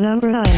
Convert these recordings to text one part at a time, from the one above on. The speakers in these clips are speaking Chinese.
Number 9.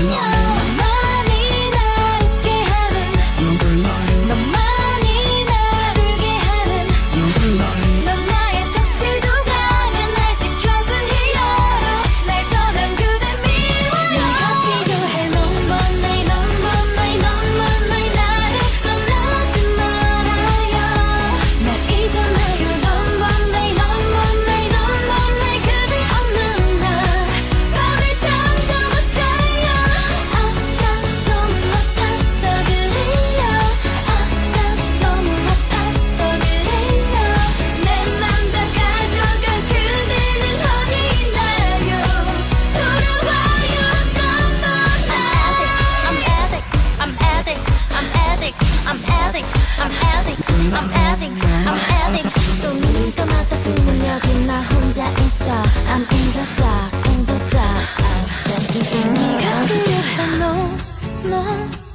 一能